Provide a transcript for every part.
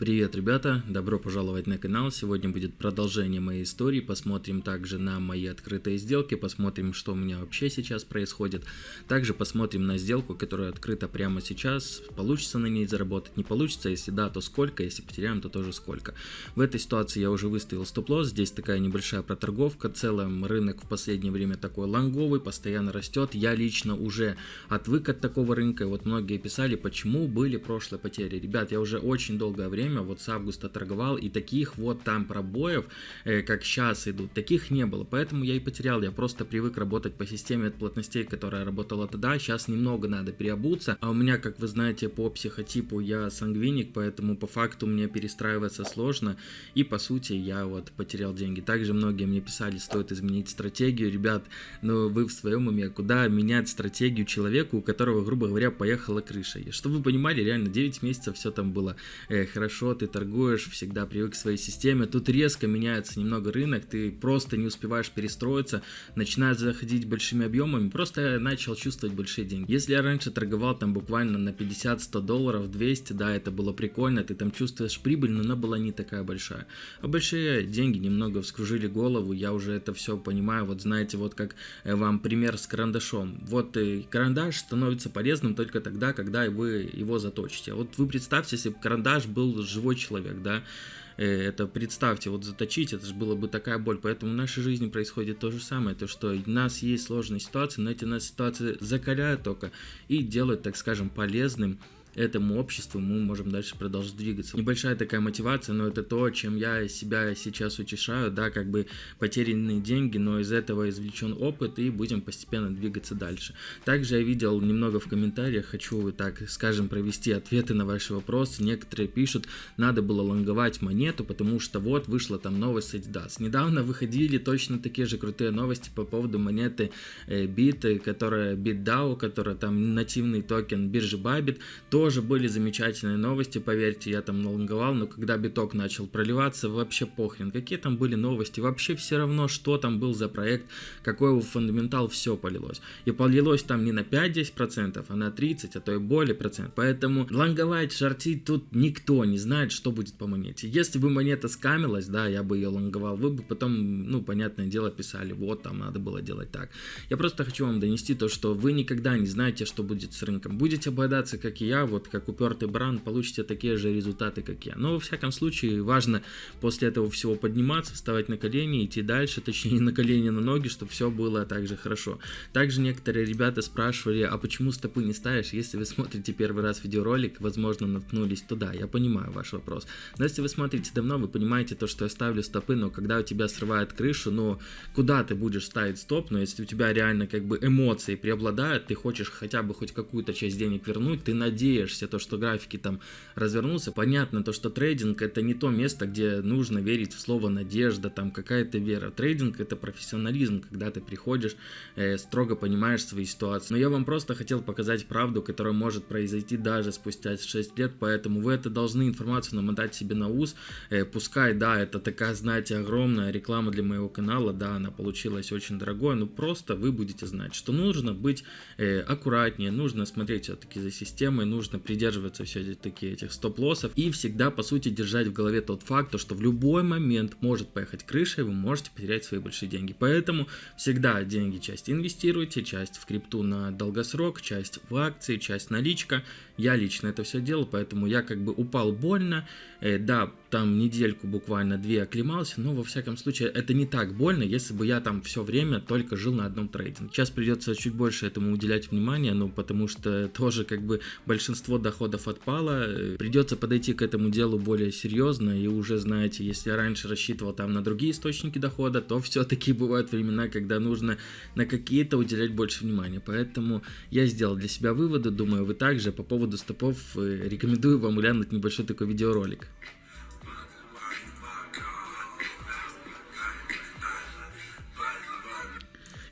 Привет, ребята! Добро пожаловать на канал. Сегодня будет продолжение моей истории. Посмотрим также на мои открытые сделки, посмотрим, что у меня вообще сейчас происходит. Также посмотрим на сделку, которая открыта прямо сейчас. Получится на ней заработать, не получится. Если да, то сколько, если потеряем, то тоже сколько. В этой ситуации я уже выставил стоп-лосс. Здесь такая небольшая проторговка. Целом рынок в последнее время такой лонговый, постоянно растет. Я лично уже отвык от такого рынка. Вот многие писали, почему были прошлые потери. Ребят, я уже очень долгое время время, вот с августа торговал, и таких вот там пробоев, э, как сейчас идут, таких не было, поэтому я и потерял, я просто привык работать по системе от плотностей, которая работала тогда, сейчас немного надо переобуться, а у меня, как вы знаете, по психотипу я сангвиник, поэтому по факту мне перестраиваться сложно, и по сути я вот потерял деньги. Также многие мне писали, стоит изменить стратегию, ребят, но вы в своем уме, куда менять стратегию человеку, у которого, грубо говоря, поехала крыша. И чтобы вы понимали, реально 9 месяцев все там было. Э, хорошо, хорошо, ты торгуешь, всегда привык к своей системе. Тут резко меняется немного рынок, ты просто не успеваешь перестроиться, начинает заходить большими объемами, просто начал чувствовать большие деньги. Если я раньше торговал там буквально на 50-100 долларов, 200, да, это было прикольно, ты там чувствуешь прибыль, но она была не такая большая. А большие деньги немного вскружили голову, я уже это все понимаю, вот знаете, вот как э, вам пример с карандашом. Вот и карандаш становится полезным только тогда, когда вы его заточите. Вот вы представьте, если бы карандаш был живой человек, да, э, это представьте, вот заточить, это же было бы такая боль, поэтому в нашей жизни происходит то же самое, то что у нас есть сложные ситуации, но эти нас ситуации закаляют только и делают, так скажем, полезным этому обществу мы можем дальше продолжить двигаться. Небольшая такая мотивация, но это то, чем я себя сейчас утешаю, да, как бы потерянные деньги, но из этого извлечен опыт и будем постепенно двигаться дальше. Также я видел немного в комментариях, хочу так, скажем, провести ответы на ваши вопросы. Некоторые пишут, надо было лонговать монету, потому что вот вышла там новость Adidas. Недавно выходили точно такие же крутые новости по поводу монеты э, BIT, которая BitDAO, которая там нативный токен биржи Bybit, то тоже были замечательные новости, поверьте, я там налонговал, но когда биток начал проливаться, вообще похрен, какие там были новости, вообще все равно, что там был за проект, какой его фундаментал, все полилось. И полилось там не на 5-10%, а на 30, а то и более процент. Поэтому лонговать, шортить тут никто не знает, что будет по монете. Если бы монета скамилась, да, я бы ее лонговал, вы бы потом, ну, понятное дело, писали, вот там надо было делать так. Я просто хочу вам донести то, что вы никогда не знаете, что будет с рынком. Будете обладаться, как и я, вот как упертый бран, получите такие же результаты, как я. Но во всяком случае, важно после этого всего подниматься, вставать на колени, идти дальше, точнее на колени, на ноги, чтобы все было также хорошо. Также некоторые ребята спрашивали, а почему стопы не ставишь? Если вы смотрите первый раз видеоролик, возможно, наткнулись туда. Я понимаю ваш вопрос. Но если вы смотрите давно, вы понимаете то, что я ставлю стопы, но когда у тебя срывает крышу, ну, куда ты будешь ставить стоп? Но если у тебя реально как бы эмоции преобладают, ты хочешь хотя бы хоть какую-то часть денег вернуть, ты надеешься, надеешься, то, что графики там развернутся. Понятно, то, что трейдинг это не то место, где нужно верить в слово надежда, там какая-то вера. Трейдинг это профессионализм, когда ты приходишь, э, строго понимаешь свои ситуации. Но я вам просто хотел показать правду, которая может произойти даже спустя 6 лет, поэтому вы это должны информацию намотать себе на ус. Э, пускай, да, это такая, знаете, огромная реклама для моего канала, да, она получилась очень дорогой, но просто вы будете знать, что нужно быть э, аккуратнее, нужно смотреть все-таки за системой, нужно придерживаться все-таки этих стоп-лоссов и всегда, по сути, держать в голове тот факт, что в любой момент может поехать крыша, и вы можете потерять свои большие деньги. Поэтому всегда деньги часть инвестируйте, часть в крипту на долгосрок, часть в акции, часть наличка. Я лично это все делал, поэтому я как бы упал больно, э, да, там недельку буквально две оклемался, но во всяком случае это не так больно, если бы я там все время только жил на одном трейдинге. Сейчас придется чуть больше этому уделять внимание, ну потому что тоже как бы большинство доходов отпало, придется подойти к этому делу более серьезно и уже знаете, если я раньше рассчитывал там на другие источники дохода, то все-таки бывают времена, когда нужно на какие-то уделять больше внимания, поэтому я сделал для себя выводы, думаю вы также по поводу стопов э, рекомендую вам глянуть небольшой такой видеоролик.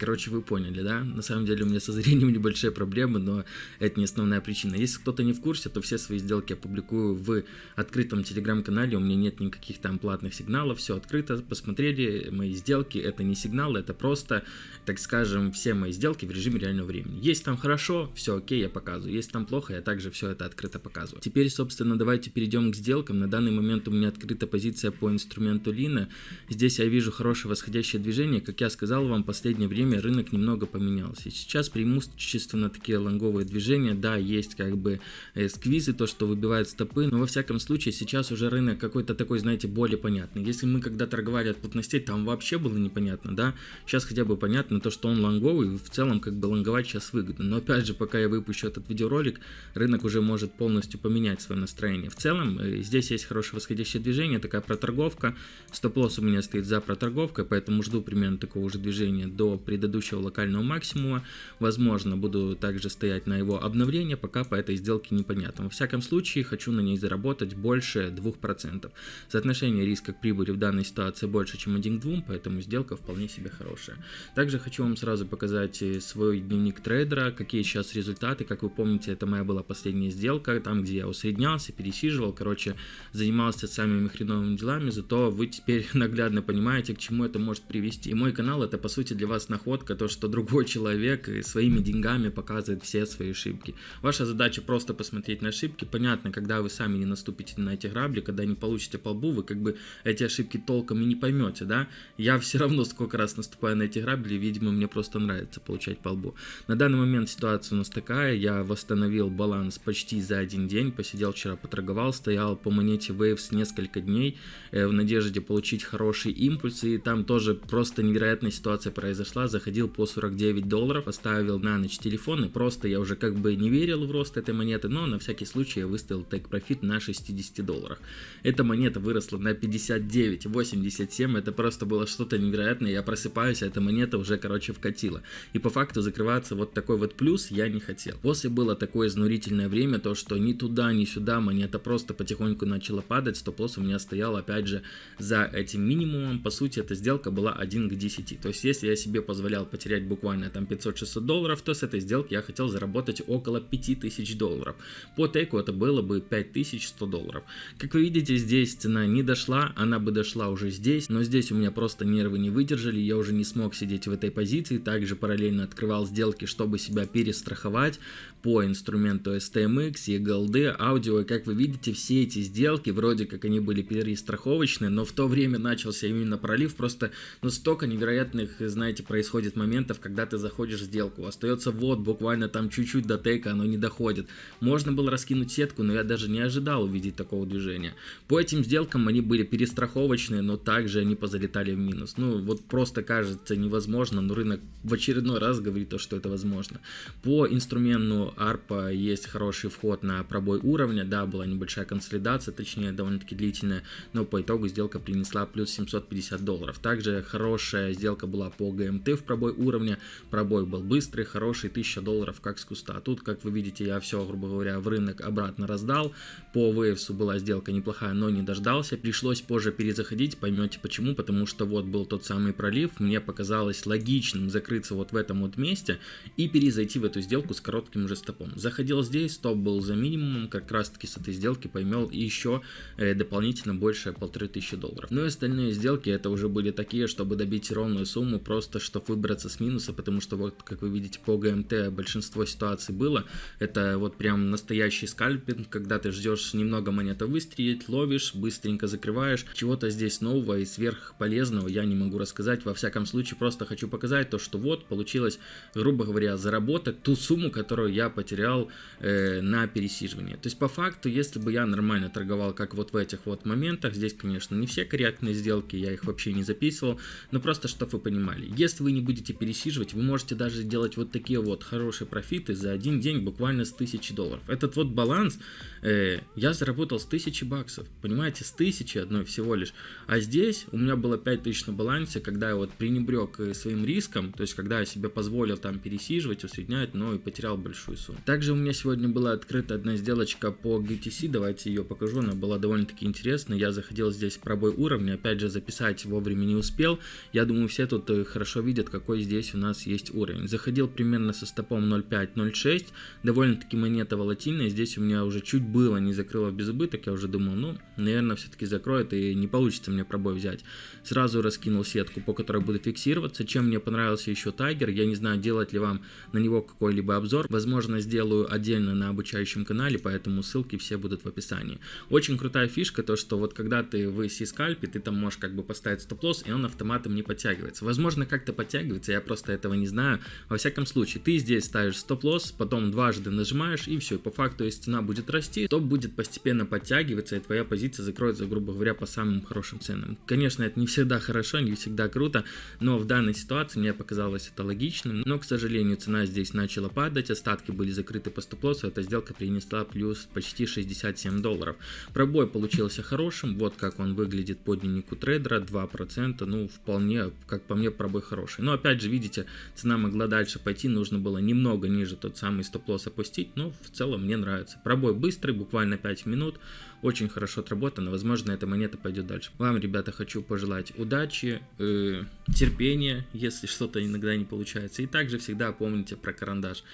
Короче, вы поняли, да? На самом деле у меня со зрением небольшие проблемы, но это не основная причина. Если кто-то не в курсе, то все свои сделки я публикую в открытом телеграм-канале. У меня нет никаких там платных сигналов, все открыто. Посмотрели мои сделки, это не сигналы, это просто, так скажем, все мои сделки в режиме реального времени. Есть там хорошо, все окей, я показываю. Есть там плохо, я также все это открыто показываю. Теперь, собственно, давайте перейдем к сделкам. На данный момент у меня открыта позиция по инструменту Лина. Здесь я вижу хорошее восходящее движение. Как я сказал вам, последнее время время рынок немного поменялся. И сейчас преимущественно такие лонговые движения, да, есть как бы э, сквизы, то, что выбивают стопы, но во всяком случае сейчас уже рынок какой-то такой, знаете, более понятный. Если мы когда торговали от плотностей, там вообще было непонятно, да, сейчас хотя бы понятно то, что он лонговый, в целом как бы лонговать сейчас выгодно. Но опять же, пока я выпущу этот видеоролик, рынок уже может полностью поменять свое настроение. В целом, э, здесь есть хорошее восходящее движение, такая проторговка, стоп-лосс у меня стоит за проторговкой, поэтому жду примерно такого же движения до предыдущего предыдущего локального максимума. Возможно, буду также стоять на его обновление, пока по этой сделке непонятно. Во всяком случае, хочу на ней заработать больше 2%. Соотношение риска к прибыли в данной ситуации больше, чем 1 к 2, поэтому сделка вполне себе хорошая. Также хочу вам сразу показать э, свой дневник трейдера, какие сейчас результаты. Как вы помните, это моя была последняя сделка, там, где я усреднялся, пересиживал, короче, занимался самыми хреновыми делами, зато вы теперь наглядно понимаете, к чему это может привести. И мой канал это, по сути, для вас находка находка, то, что другой человек своими деньгами показывает все свои ошибки. Ваша задача просто посмотреть на ошибки. Понятно, когда вы сами не наступите на эти грабли, когда не получите по лбу, вы как бы эти ошибки толком и не поймете, да? Я все равно сколько раз наступаю на эти грабли, видимо, мне просто нравится получать по лбу. На данный момент ситуация у нас такая, я восстановил баланс почти за один день, посидел вчера, поторговал, стоял по монете Waves несколько дней э, в надежде получить хороший импульс, и там тоже просто невероятная ситуация произошла, заходил по 49 долларов, оставил на ночь телефон, и просто я уже как бы не верил в рост этой монеты, но на всякий случай я выставил profit на 60 долларах. Эта монета выросла на 59, 87, это просто было что-то невероятное, я просыпаюсь, а эта монета уже, короче, вкатила. И по факту закрываться вот такой вот плюс я не хотел. После было такое изнурительное время, то что ни туда, ни сюда монета просто потихоньку начала падать, стоп-лосс у меня стоял опять же за этим минимумом, по сути эта сделка была 1 к 10. То есть если я себе позволяю позволял потерять буквально там 500-600 долларов, то с этой сделки я хотел заработать около 5000 долларов. По тейку это было бы 5100 долларов. Как вы видите, здесь цена не дошла, она бы дошла уже здесь, но здесь у меня просто нервы не выдержали, я уже не смог сидеть в этой позиции, также параллельно открывал сделки, чтобы себя перестраховать по инструменту STMX, EGLD, аудио, и как вы видите, все эти сделки, вроде как они были перестраховочные, но в то время начался именно пролив, просто ну столько невероятных, знаете, происходит происходит моментов, когда ты заходишь в сделку, остается вот буквально там чуть-чуть до тейка, оно не доходит. Можно было раскинуть сетку, но я даже не ожидал увидеть такого движения. По этим сделкам они были перестраховочные, но также они позалетали в минус. Ну, вот просто кажется невозможно, но рынок в очередной раз говорит то, что это возможно. По инструменту ARPA есть хороший вход на пробой уровня, да, была небольшая консолидация, точнее довольно-таки длительная, но по итогу сделка принесла плюс 750 долларов. Также хорошая сделка была по GMT в пробой уровня. Пробой был быстрый, хороший, 1000 долларов как с куста. А тут, как вы видите, я все, грубо говоря, в рынок обратно раздал. По Waves была сделка неплохая, но не дождался. Пришлось позже перезаходить, поймете почему. Потому что вот был тот самый пролив. Мне показалось логичным закрыться вот в этом вот месте и перезайти в эту сделку с коротким же стопом. Заходил здесь, стоп был за минимумом, как раз таки с этой сделки поймел еще э, дополнительно больше полторы тысячи долларов. Ну и остальные сделки это уже были такие, чтобы добить ровную сумму, просто чтобы выбраться с минуса, потому что вот, как вы видите, по ГМТ большинство ситуаций было. Это вот прям настоящий скальпинг, когда ты ждешь немного монета выстрелить, ловишь, быстренько закрываешь. Чего-то здесь нового и сверхполезного я не могу рассказать. Во всяком случае, просто хочу показать то, что вот получилось, грубо говоря, заработать ту сумму, которую я потерял э, на пересиживание. То есть, по факту, если бы я нормально торговал, как вот в этих вот моментах, здесь, конечно, не все корректные сделки, я их вообще не записывал, но просто, чтобы вы понимали. Если вы не будете пересиживать, вы можете даже делать вот такие вот хорошие профиты за один день буквально с 1000 долларов. Этот вот баланс э, я заработал с 1000 баксов, понимаете, с 1000 одной всего лишь. А здесь у меня было 5000 на балансе, когда я вот пренебрег э, своим риском, то есть когда я себе позволил там пересиживать, усреднять, но и потерял большую сумму. Также у меня сегодня была открыта одна сделочка по GTC, давайте ее покажу, она была довольно-таки интересная. Я заходил здесь пробой уровня, опять же записать вовремя не успел. Я думаю, все тут э, хорошо видят, какой здесь у нас есть уровень. Заходил примерно со стопом 0.5-0.6, довольно-таки монета волатильная, здесь у меня уже чуть было не закрыло без убыток, я уже думал, ну, наверное, все-таки закроет и не получится мне пробой взять. Сразу раскинул сетку, по которой буду фиксироваться. Чем мне понравился еще Тайгер, я не знаю, делать ли вам на него какой-либо обзор, возможно, сделаю отдельно на обучающем канале, поэтому ссылки все будут в описании. Очень крутая фишка, то что вот когда ты в C-скальпе, ты там можешь как бы поставить стоп-лосс, и он автоматом не подтягивается. Возможно, как-то подтягивается, я просто этого не знаю. Во всяком случае, ты здесь ставишь стоп-лосс, потом дважды нажимаешь, и все. По факту, если цена будет расти, то будет постепенно подтягиваться, и твоя позиция закроется, грубо говоря, по самым хорошим ценам. Конечно, это не всегда хорошо, не всегда круто, но в данной ситуации мне показалось это логичным. Но, к сожалению, цена здесь начала падать, остатки были закрыты по стоп-лоссу, эта сделка принесла плюс почти 67 долларов. Пробой получился хорошим, вот как он выглядит по дневнику трейдера, 2%, ну, вполне, как по мне, пробой хороший. Но, опять же, видите, цена могла дальше пойти, нужно было немного ниже тот самый стоп-лосс опустить, но в целом мне нравится. Пробой быстрый, буквально 5 минут, очень хорошо отработано, возможно, эта монета пойдет дальше. Вам, ребята, хочу пожелать удачи, э, терпения, если что-то иногда не получается. И также всегда помните про карандаш.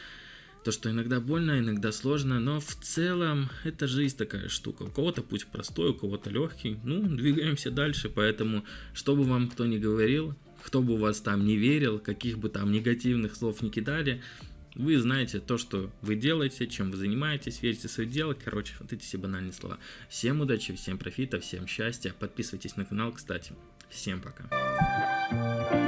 То, что иногда больно, иногда сложно, но в целом это жизнь такая штука. У кого-то путь простой, у кого-то легкий. Ну, двигаемся дальше, поэтому, что бы вам кто ни говорил, кто бы вас там не верил, каких бы там негативных слов не кидали, вы знаете то, что вы делаете, чем вы занимаетесь, верите в свое дело. Короче, вот эти все банальные слова. Всем удачи, всем профита, всем счастья. Подписывайтесь на канал, кстати. Всем пока.